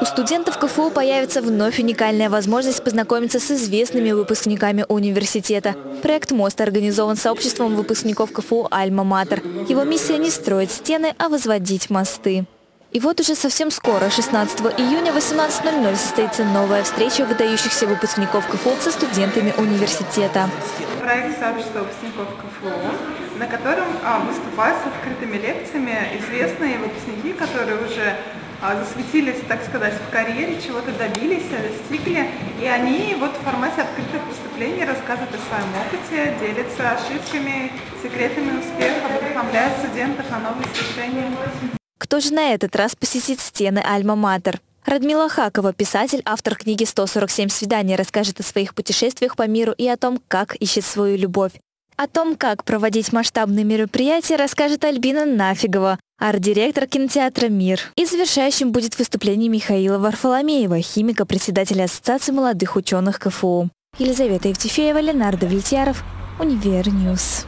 У студентов КФУ появится вновь уникальная возможность познакомиться с известными выпускниками университета. Проект «Мост» организован сообществом выпускников КФУ «Альма-Матер». Его миссия не строить стены, а возводить мосты. И вот уже совсем скоро, 16 июня 18.00, состоится новая встреча выдающихся выпускников КФУ со студентами университета. Проект сообщества выпускников КФУ, на котором а, выступают с открытыми лекциями известные выпускники, которые уже засветились, так сказать, в карьере, чего-то добились, достигли. И они вот в формате открытых выступлений рассказывают о своем опыте, делятся ошибками, секретами успеха, вдохновляют студентов на новые свершения. Кто же на этот раз посетит стены Альма-Матер? Радмила Хакова, писатель, автор книги «147 свиданий», расскажет о своих путешествиях по миру и о том, как ищет свою любовь. О том, как проводить масштабные мероприятия, расскажет Альбина Нафигова, арт-директор кинотеатра «Мир». И завершающим будет выступление Михаила Варфоломеева, химика, председателя Ассоциации молодых ученых КФУ. Елизавета Евтефеева, Ленардо Влетьяров, Универньюз.